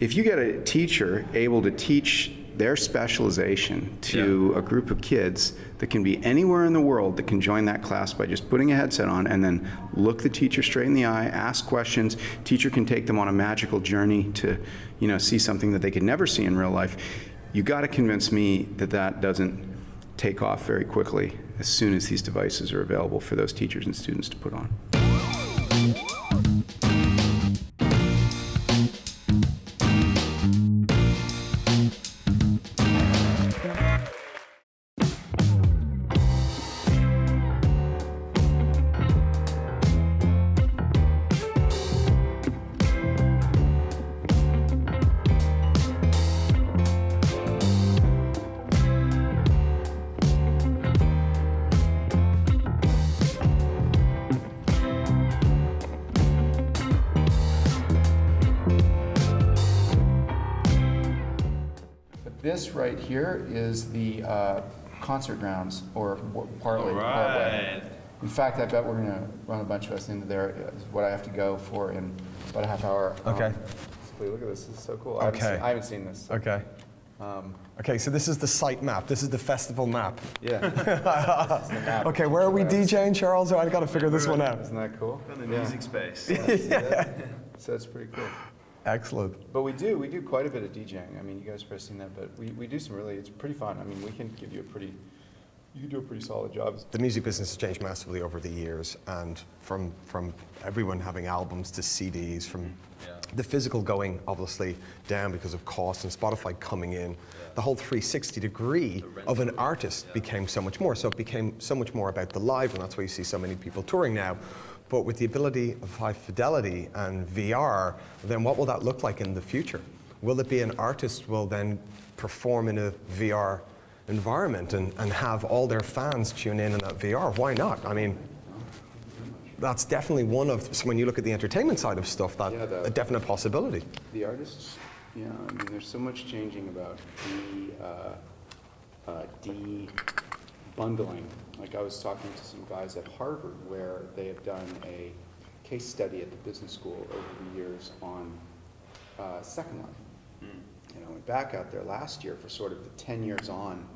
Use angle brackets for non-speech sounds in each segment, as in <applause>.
if you get a teacher able to teach their specialization to a group of kids that can be anywhere in the world that can join that class by just putting a headset on and then look the teacher straight in the eye, ask questions. Teacher can take them on a magical journey to, you know, see something that they could never see in real life. You got to convince me that that doesn't take off very quickly as soon as these devices are available for those teachers and students to put on. Right here is the uh, concert grounds, or partly. All partway. right. In fact, I bet we're going to run a bunch of us into there, is what I have to go for in about a half hour. Okay. Um, Look at this, this is so cool. I haven't Okay. seen- I haven't seen this. Okay. Um, Okay, so this is the site map. This is the festival map. Yeah. <laughs> This is the map. Okay, where are we DJing, Charles? Oh, I've got to figure this one out. Isn't that cool? In the Yeah. music space. <laughs> yeah. So it's pretty cool. Excellent. But we do, we do quite a bit of DJing. I mean, you guys have probably seen that, but we, we do some really, it's pretty fun. I mean, we can give you a pretty, you can do a pretty solid job. The music business has changed massively over the years, and from from everyone having albums to CDs, from the physical going obviously down because of cost and Spotify coming in, the whole 360 degree of an artist became so much more. So it became so much more about the live, and that's why you see so many people touring now. But with the ability of high fidelity and VR, then what will that look like in the future? Will it be an artist will then perform in a VR environment and, and have all their fans tune in in that VR. Why not? I mean, that's definitely one of, so when you look at the entertainment side of stuff, that Yeah, the- a definite possibility. The artists, yeah, I mean, there's so much changing about de, uh, uh, de-bundling. Like I was talking to some guys at Harvard where they have done a case study at the business school over the years on uh, Second Life. And I went back out there last year for sort of the 10 years on.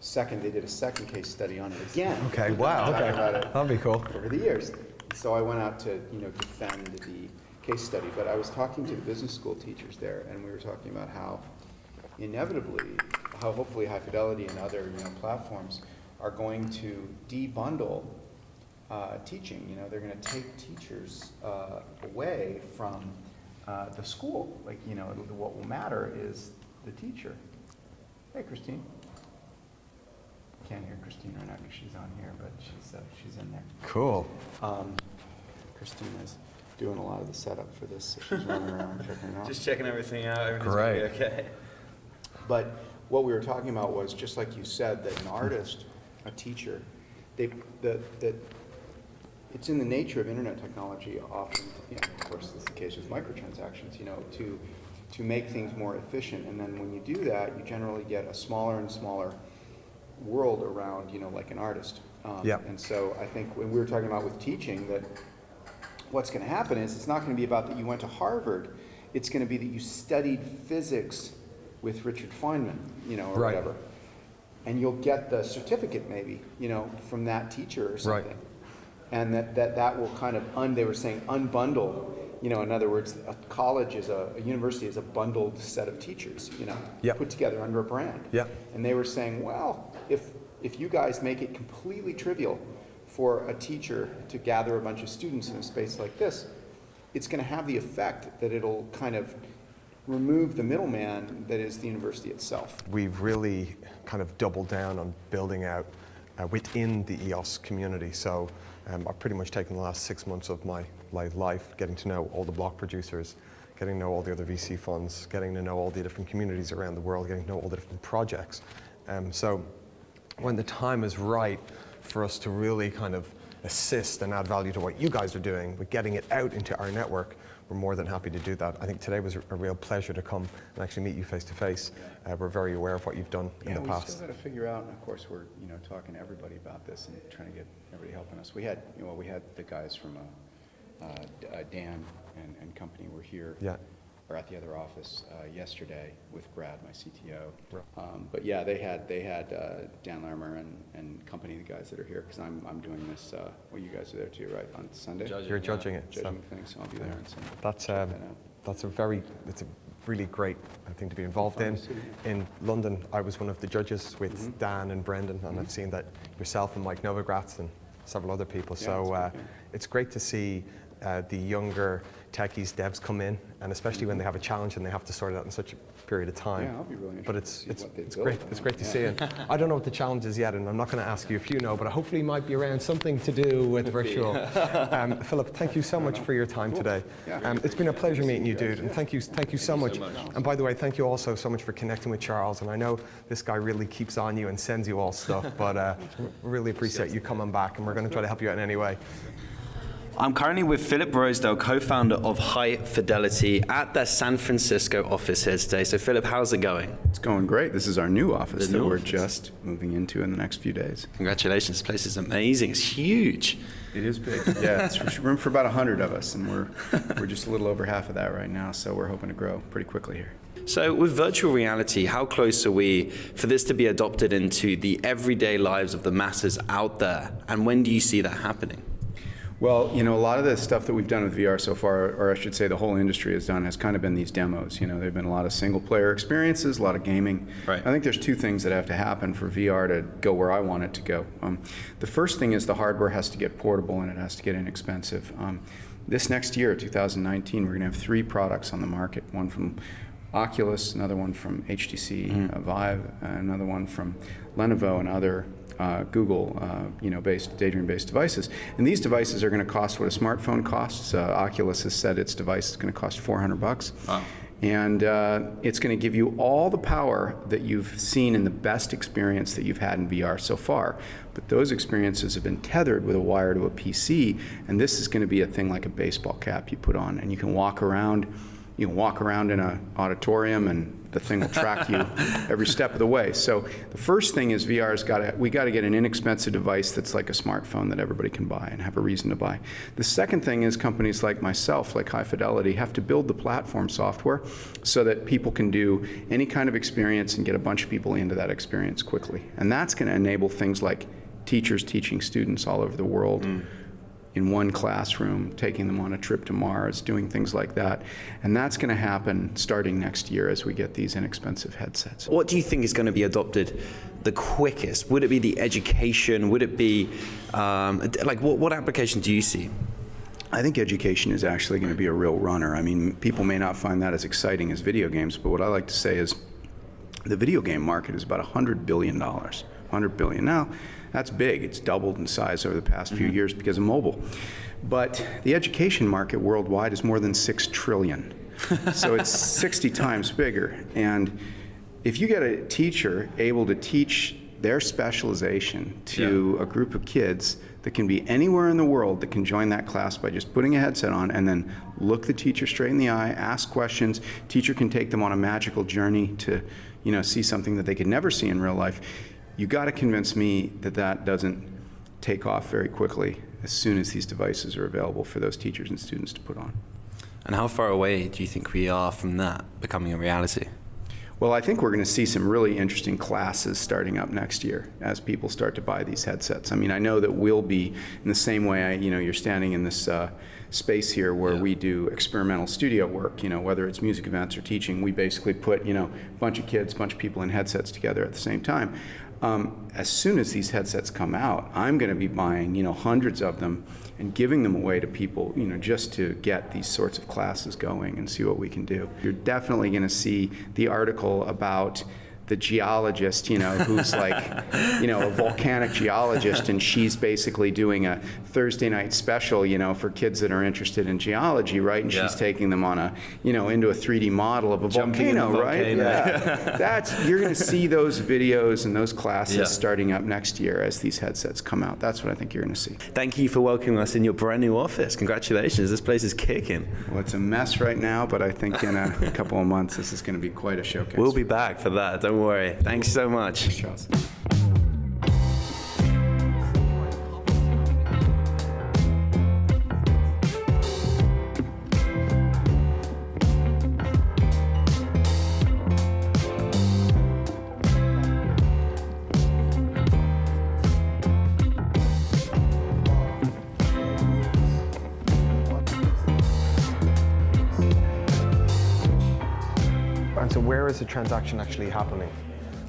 Second, they did a second case study on it again. Okay, wow, okay. about it That'd be cool. over the years. So I went out to, you know, defend the case study, but I was talking to the business school teachers there, and we were talking about how inevitably, how hopefully High Fidelity and other, you know, platforms are going to debundle uh, teaching. You know, they're going to take teachers uh, away from uh, the school. Like, you know, what will matter is the teacher. Hey, Christine. Can't hear Christine right now because she's on here, but she's, uh, she's in there. Cool. Um, is doing a lot of the setup for this, so she's running around checking <laughs> out. Just checking everything out. Everything's Great. okay. But what we were talking about was, just like you said, that an artist, a teacher, they, the, that, it's in the nature of internet technology often, you know, of course, this is the case with microtransactions, you know, to, to make things more efficient. And then when you do that, you generally get a smaller and smaller world around, you know, like an artist. Um, Yep. And so I think when we were talking about with teaching, that what's going to happen is it's not going to be about that you went to Harvard. It's going to be that you studied physics with Richard Feynman, you know, or Right. whatever. And you'll get the certificate maybe, you know, from that teacher or Right. something. And that, that, that will kind of, un, they were saying unbundle, you know, in other words, a college is a, a university is a bundled set of teachers, you know, Yep. put together under a brand. Yep. And they were saying, well, if, if you guys make it completely trivial for a teacher to gather a bunch of students in a space like this, it's going to have the effect that it'll kind of remove the middleman that is the university itself. We've really kind of doubled down on building out uh, within the EOS community. So um, I've pretty much taken the last six months of my life getting to know all the block producers, getting to know all the other VC funds, getting to know all the different communities around the world, getting to know all the different projects. Um, so when the time is right for us to really kind of assist and add value to what you guys are doing with getting it out into our network, we're more than happy to do that. I think today was a real pleasure to come and actually meet you face to face. Uh, We're very aware of what you've done in Yeah, the we past. still got to figure out, and of course, we're, you know, talking to everybody about this and trying to get everybody helping us. We had, you know, we had the guys from, uh, uh, Dan and, and company were here. Yeah. Or at the other office uh, yesterday with Brad, my CTO. Um, But yeah, they had, they had uh, Dan Larimer and, and company, the guys that are here, because I'm, I'm doing this, uh, well, you guys are there too, right, on Sunday? You're judging it. so Judging the thing, so I'll be there on Sunday. That's um, that that's a very it's a really great thing to be involved in. Fun to see, In London, I was one of the judges with Mm-hmm. Dan and Brendan, and I've seen that yourself and Mike Novogratz and several other people. Yeah, so it's uh, it's great to see uh, the younger techies, devs come in, and especially when they have a challenge and they have to sort it out in such a period of time. Yeah, I'll be really But it's it's, it's build. great. It's great to Yeah. see. And I don't know what the challenge is yet, and I'm not going to ask you if you know, but hopefully it might be around something to do with virtual. <laughs> um, Philip, thank you so much for your time today. Yeah. Um, it's been a pleasure meeting you, dude, and thank you, thank you so much. And by the way, thank you also so much for connecting with Charles. And I know this guy really keeps on you and sends you all stuff, but uh, <laughs> really appreciate you coming back, and we're going to try to help you out in any way. I'm currently with Philip Rosedale, co-founder of High Fidelity, at their San Francisco office here today. So, Philip, how's it going? It's going great. This is our new office The that new we're office. just moving into in the next few days. Congratulations, this place is amazing. It's huge. It is big. Yeah, it's room for about 100 of us, and we're, we're just a little over half of that right now, so we're hoping to grow pretty quickly here. So, with virtual reality, how close are we for this to be adopted into the everyday lives of the masses out there? And when do you see that happening? Well, you know, a lot of the stuff that we've done with VR so far, or I should say the whole industry has done, has kind of been these demos. You know, there have been a lot of single player experiences, a lot of gaming. Right. I think there's two things that have to happen for VR to go where I want it to go. Um, the first thing is the hardware has to get portable and it has to get inexpensive. Um, this next year, 2019, we're going to have three products on the market one from Oculus, another one from HTC uh, Vive, another one from Lenovo and other uh, Google, uh, you know, based Daydream-based devices. And these devices are going to cost what a smartphone costs. Uh, Oculus has said its device is going to cost 400 bucks. And uh, it's going to give you all the power that you've seen in the best experience that you've had in VR so far. But those experiences have been tethered with a wire to a PC, and this is going to be a thing like a baseball cap you put on, and you can walk around. You can walk around in an auditorium, and the thing will track you <laughs> every step of the way. So the first thing is VR's got to we got to get an inexpensive device that's like a smartphone that everybody can buy and have a reason to buy. The second thing is companies like myself, like High Fidelity, have to build the platform software so that people can do any kind of experience and get a bunch of people into that experience quickly. And that's going to enable things like teachers teaching students all over the world mm. In one classroom, taking them on a trip to Mars, doing things like that. And that's going to happen starting next year as we get these inexpensive headsets. What do you think is going to be adopted the quickest? Would it be the education? Would it be um, like what, what application do you see? I think education is actually going to be a real runner. I mean, people may not find that as exciting as video games, but what I like to say is the video game market is about $100 billion. 100 billion. Now, that's big. It's doubled in size over the past few mm-hmm. years because of mobile. But the education market worldwide is more than 6 trillion. so <laughs> it's 60 times bigger. And if you get a teacher able to teach their specialization to a group of kids that can be anywhere in the world that can join that class by just putting a headset on and then look the teacher straight in the eye, ask questions. Teacher can take them on a magical journey to, you know, see something that they could never see in real life. You got to convince me that that doesn't take off very quickly as soon as these devices are available for those teachers and students to put on. And how far away do you think we are from that becoming a reality? Well, I think we're going to see some really interesting classes starting up next year as people start to buy these headsets. I mean, I know that we'll be in the same way. I, you know, you're standing in this uh, space here where we do experimental studio work. You know, whether it's music events or teaching, we basically put you know a bunch of kids, a bunch of people in headsets together at the same time. Um, as soon as these headsets come out, I'm going to be buying you know hundreds of them and giving them away to people, you know, just to get these sorts of classes going and see what we can do. You're definitely going to see the article about the geologist, you know, who's like, you know, a volcanic geologist, and she's basically doing a Thursday night special, you know, for kids that are interested in geology, right? And Yeah. she's taking them on a, you know, into a 3D model of a a volcano, right? Yeah. <laughs> That's you're going to see those videos and those classes Yeah. starting up next year as these headsets come out. That's what I think you're going to see. Thank you for welcoming us in your brand new office. Congratulations, this place is kicking. Well, it's a mess right now, but I think in a couple of months this is going to be quite a showcase. We'll be back for that, don't worry. Thanks so much. Charles. Is the transaction actually happening?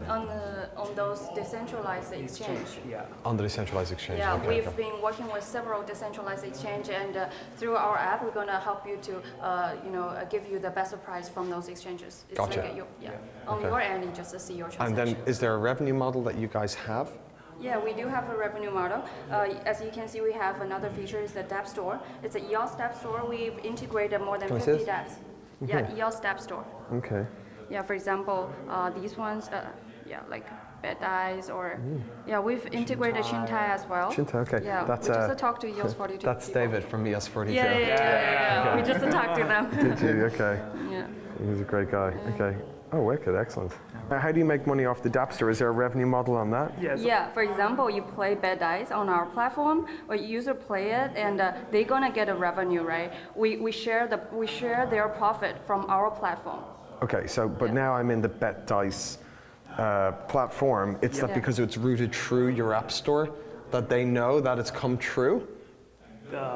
On the on those decentralized exchange. Yeah. On the decentralized exchange. Yeah, okay, we've okay. been working with several decentralized exchange, and uh, through our app, we're gonna help you to, uh, you know, uh, give you the best price from those exchanges. It's Gotcha. Like a, you, yeah. On Okay. your end, you just to see your transaction. And then is there a revenue model that you guys have? Yeah, we do have a revenue model. Uh, as you can see, we have another feature is the Dap Store. It's a EOS Dap Store. We've integrated more than Can I see 50 this? dApps. Yeah, EOS Dap Store. Okay. Yeah, for example, uh, these ones, uh, yeah, like Bet Dice or, yeah, we've integrated Chintai as well. Chintai, okay. Yeah, That's, we just uh, talked to EOS 42 That's people. David from E ES42. Yeah, yeah, yeah, yeah, yeah. We just talked to them. Did you? Okay. <laughs> yeah. He's a great guy. Okay. Oh, wicked. Excellent. Uh, How do you make money off the Dapster? Is there a revenue model on that? Yes. Yeah, for example, you play Bet Dice on our platform, or user play it, and uh, they're gonna get a revenue, right? We, we share the we share their profit from our platform. Okay, so, but Yeah. now I'm in the Bet Dice uh, platform. It's that because it's routed through your app store that they know that it's come true?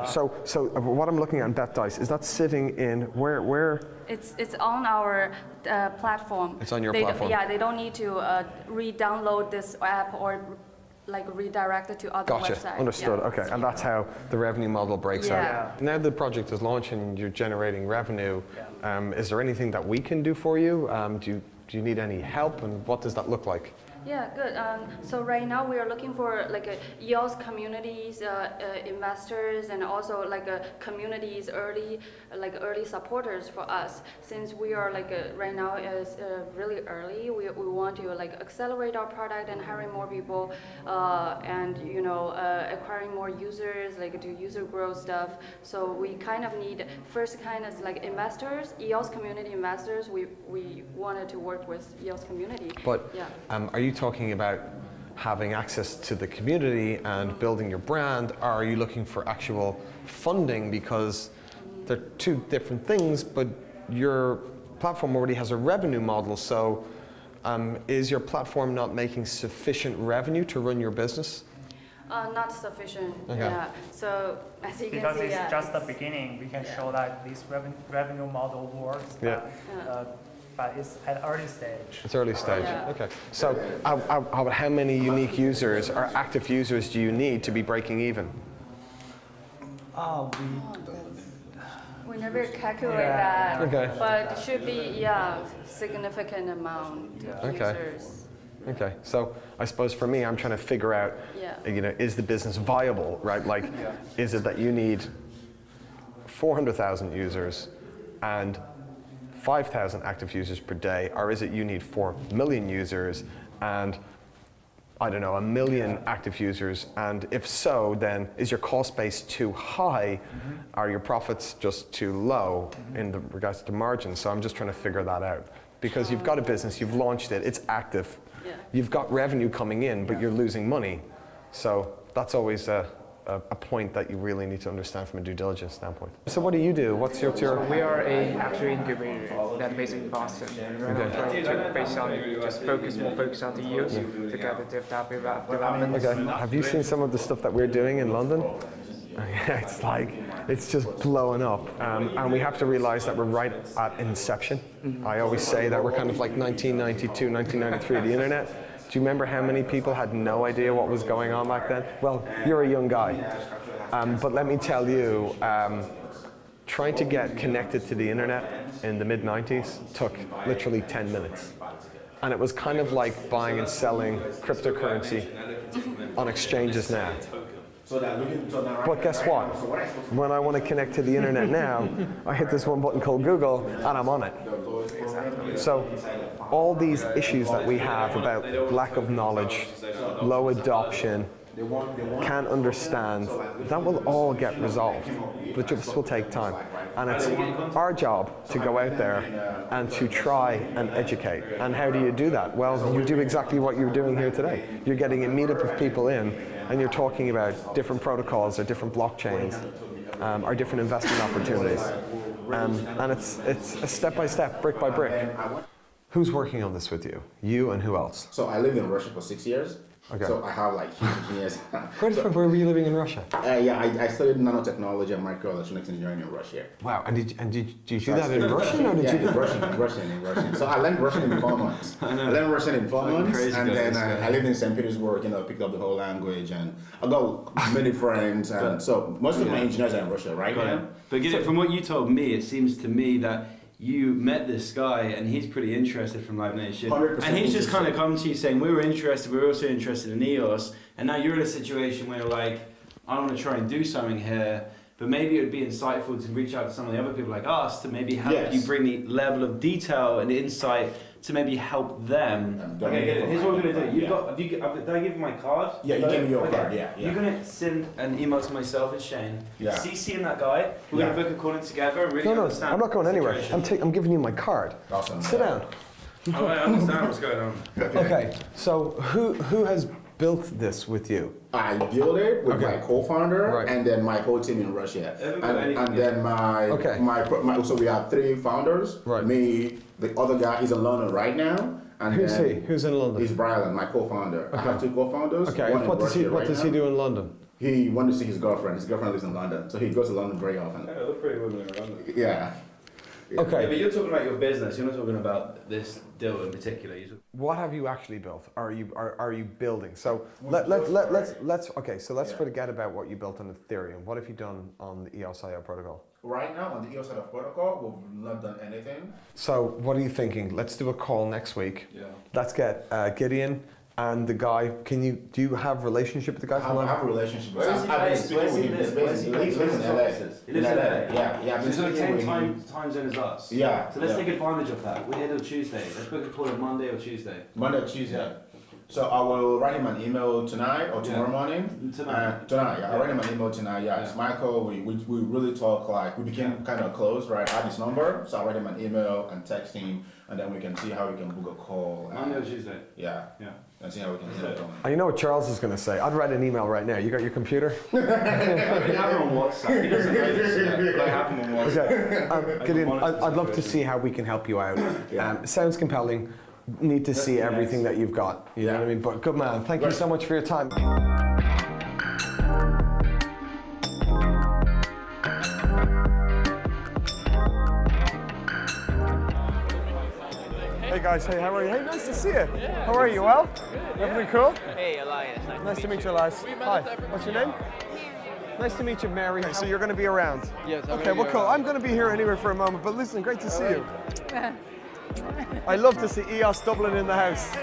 so, so uh, what I'm looking at in Bet Dice, is that sitting in, where, where, It's it's on our uh, platform. It's on your They platform. Yeah, they don't need to uh, re-download this app or like redirected to other Gotcha. websites. Understood. Yeah. Okay. And that's how the revenue model breaks Yeah. out. Now the project is launching, and you're generating revenue. Um, is there anything that we can do for you? Um, do you do you need any help, and what does that look like? Yeah, good. Um, so right now we are looking for like a EOS communities, uh, uh, investors, and also like a communities early, like early supporters for us. Since we are like uh right now is uh, really early, we, we want to like accelerate our product and hiring more people, uh, and you know uh, acquiring more users, like do user growth stuff. So we kind of need first kind of like investors, EOS community investors. We we wanted to work with EOS community. But yeah. um, are you talking about having access to the community and building your brand, or are you looking for actual funding? Because they're two different things, but your platform already has a revenue model. So um, is your platform not making sufficient revenue to run your business? Uh, not sufficient. Okay. Yeah. So as you Because can see, it's yeah, just the beginning, we can show that this reven- revenue model works. Yeah. but, uh, But it's at early stage. It's early stage. Yeah. Okay. So how, how, how- how many unique users or active users do you need to be breaking even? Uh, oh, we we never calculate Yeah. that. Okay. But it should be yeah significant amount of Okay. users. Okay, so I suppose for me, I'm trying to figure out, Yeah. you know, is the business viable, right? Like, is it that you need 400,000 users and 5,000 active users per day, or is it you need 4 million users and, I don't know, a million active users? And if so, then is your cost base too high? Mm-hmm. Are your profits just too low mm-hmm. in the regards to margin? So I'm just trying to figure that out. Because you've got a um, business, you've launched it, it's active, Yeah. you've got revenue coming in, but you're losing money. So that's always a, a, a point that you really need to understand from a due diligence standpoint. So what do you do? What's your, your We are a actual incubator that based in Boston. And Okay. trying to based on just focus more focus on the youth to get the dev type of development. Okay. Have you seen some of the stuff that we're doing in London? <laughs> Yeah, it's like it's just blowing up, um, and we have to realize that we're right at inception. I always say that we're kind of like 1992, 1993, the internet. Do you remember how many people had no idea what was going on back then? Well, you're a young guy, um, but let me tell you. Um, Trying to get connected to the internet in the mid 90s took literally 10 minutes. And it was kind of like buying and selling cryptocurrency on exchanges now. But guess what? When I want to connect to the internet now, I hit this one button called Google and I'm on it. So all these issues that we have about lack of knowledge, low adoption, can't understand, that will all get resolved. But this will take time. And it's our job to go out there and to try and educate. And how do you do that? Well, you do exactly what you're doing here today. You're getting a meetup of people in and you're talking about different protocols or different blockchains um, or different investment opportunities. Um, and it's, it's a step by step, brick by brick. Who's working on this with you? You and who else? So I lived in Russia for six years. Okay. So I have like <laughs> huge engineers. Where, So, where were you living in Russia? uh, yeah, I, I studied nanotechnology and microelectronics engineering in Russia. Wow, and did, and did, did you do that in Russian or did yeah, you in Russian, in Russian, in Russian. So I learned Russian in four <laughs> months. I, learned Russian in four months, crazy and then uh. I lived in St. Petersburg. You know, picked up the whole language, and I got many friends, and so most of my engineers are in Russia right Got now. But get it from what you told me, it seems to me that you met this guy and he's pretty interested from Live Nation. 100% And he's just kind of come to you saying, We were interested, we were also interested in EOS. And now you're in a situation where you're like, I want to try and do something here. But maybe it would be insightful to reach out to some of the other people like us to maybe help Yes. you bring the level of detail and insight to maybe help them. I'm Okay, get it. here's what we're gonna do. You've yeah. got. Have you? Have, did I give you my card? Yeah, you gave me your Okay. card, yeah, yeah. You're gonna send an email to myself and Shane. Yeah. CC in that guy. We're Yeah. gonna book a call in together really No, no. I'm not going anywhere. I'm, ta- I'm giving you my card. Awesome. Sit down. Oh, I understand what's going on. <laughs> Okay, so who who has built this with you? I built it with Okay. my co-founder Right. and then my whole team in Russia. Everybody- And, and then my, Okay. my, my, so we have three founders. Right. Me, the other guy, he's in London right now. And Who's then he? Who's in London? He's Brian, my co-founder. I have two co-founders. Okay, one what does he what right does he do in London? He wanted to see his girlfriend. His girlfriend lives in London, so he goes to London very often. Yeah, look pretty women around. Yeah. Yeah. Yeah, but you're talking about your business. You're not talking about this deal in particular. What have you actually built? Are you are, are you building? So let, let, let, let's let's okay. So let's Yeah. forget about what you built on Ethereum. What have you done on the EOS.io protocol? Right now, on the EOS.io protocol, we've not done anything. So what are you thinking? Let's do a call next week. Yeah. Let's get uh, Gideon and the guy. Can you do you have relationship with the guy I from have, I London? have a relationship with Where him. he I've been based? speaking does with he him. live? He's Where based- he he live? lives in LA. He lives in LA. LA. Yeah, yeah. I've So been he's got the speaking same with time, him. time zone as us. Yeah. So let's yeah. take advantage of that. We're here till Tuesday. Let's book a call on Monday or Tuesday. Monday or Tuesday. So I will write him an email tonight or tomorrow Yeah. morning. Tonight. Uh, tonight, yeah. I'll write him an email tonight. Yeah, it's Michael. We, we, we really talk like we became Yeah. kind of close, right? I have his number, so I'll write him an email and text him, and then we can see how we can book a call. Monday or Tuesday. yeah, Yeah. And see how we can get it going. You know what Charles is going to say? I'd write an email right now. You got your computer? <laughs> I have him on WhatsApp. He doesn't know this yet, but I have him on WhatsApp. Okay. Um, <laughs> can Gideon, monitor I'd, I'd love to see how we can help you out. Yeah. Um, sounds compelling. Need to Let's see everything next. that you've got. You know Yeah. what I mean? But good man. Thank you so much for your time. Guys, hey, how are you? Hey, nice to see you. how are you? Well? Everything cool? Hey, Elias. Nice, Nice to meet you, Elias. Hi. What's your name? Nice to meet you, Mary. So you're going to be around? Yes, I'm Okay, well, cool. around. I'm going to be here anyway for a moment, but listen, great to see you. <laughs> I love to see EOS Dublin in the house.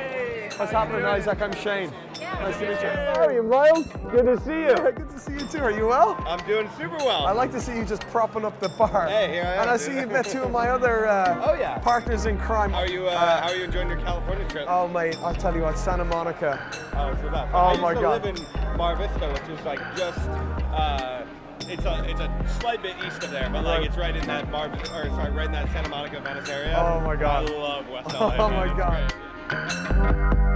What's happening, Isaac? I'm Shane. Yeah. Nice to meet you. How are you, Miles? Good to see you. Good to see you too. Are you well? I'm doing super well. I like to see you just propping up the bar. Hey, here I am, And I dude. see you've met two of my other uh, <laughs> Oh, yeah. partners in crime. How are you? Uh, how are you enjoying your California trip? Oh, mate, I'll tell you what, Santa Monica. Oh, so that's. Oh, I used my to God. live in Mar Vista, which is like just. Uh, it's a it's a slight bit east of there, but like it's right in that Mar or sorry, right in that Santa Monica Venice area. Oh, my God. I love West <laughs> Oh, LA. man. my It's God. thank you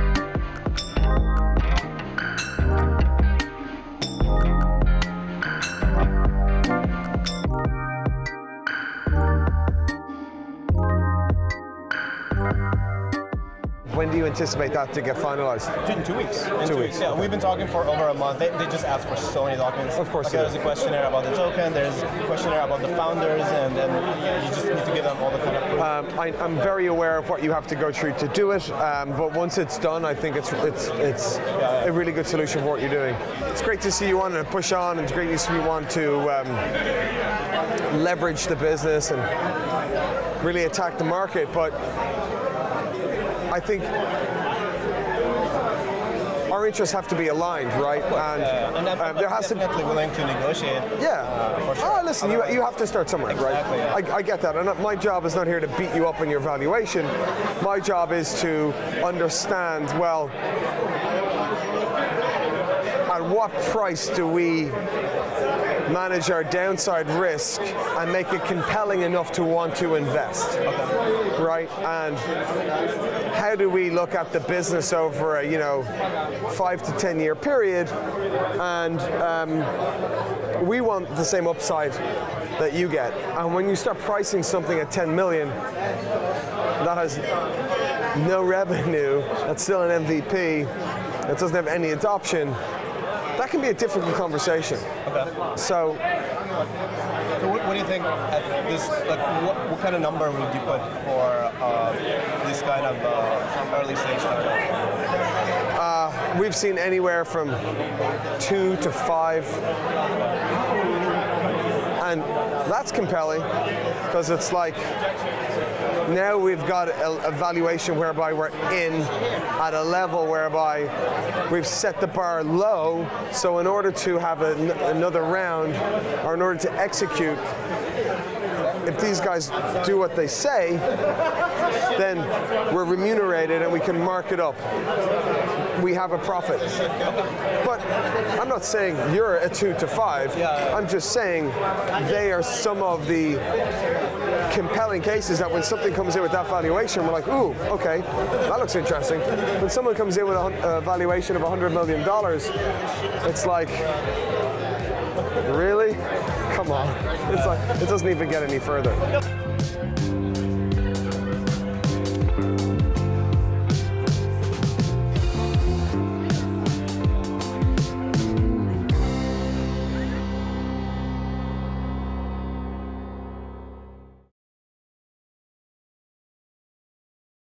When do you anticipate that to get finalized? In two weeks. In Two weeks, Yeah, we've been talking for over a month. They, they just asked for so many documents. Of course Like, there's a questionnaire about the token. There's a questionnaire about the founders, and then you just need to give them all the kind of. Um, I, I'm very aware of what you have to go through to do it, um, but once it's done, I think it's it's it's a really good solution for what you're doing. It's great to see you on and push on, and it's great to see you want to um, leverage the business and really attack the market. But I think our interests have to be aligned, right? And, and I'm, um, there has to be. willing to negotiate. Uh, yeah. for sure. Oh, listen, you, you have to start somewhere, Exactly, yeah. right? I, I get that. And uh, my job is not here to beat you up on your valuation. My job is to understand, well, at what price do we manage our downside risk and make it compelling enough to want to invest, right? And how do we look at the business over a you know five to ten year period, and um, we want the same upside that you get. And when you start pricing something at 10 million, that has no revenue, that's still an MVP, that doesn't have any adoption, that can be a difficult conversation. Okay. So So what, what do you think at this, like, what, what kind of number would you put for uh, this kind of uh, early stage startup? we've seen anywhere from two to five. And that's compelling because it's like now we've got a, a valuation whereby we're in at a level whereby we've set the bar low. So in order to have an, another round or in order to execute, if these guys do what they say, then we're remunerated and we can mark it up. We have a profit. But I'm not saying you're a two to five. I'm just saying they are some of the compelling cases that when something comes in with that valuation, we're like, ooh, okay, that looks interesting. When someone comes in with a a valuation of $100 million, it's like, really? Come on. It's like, it doesn't even get any further.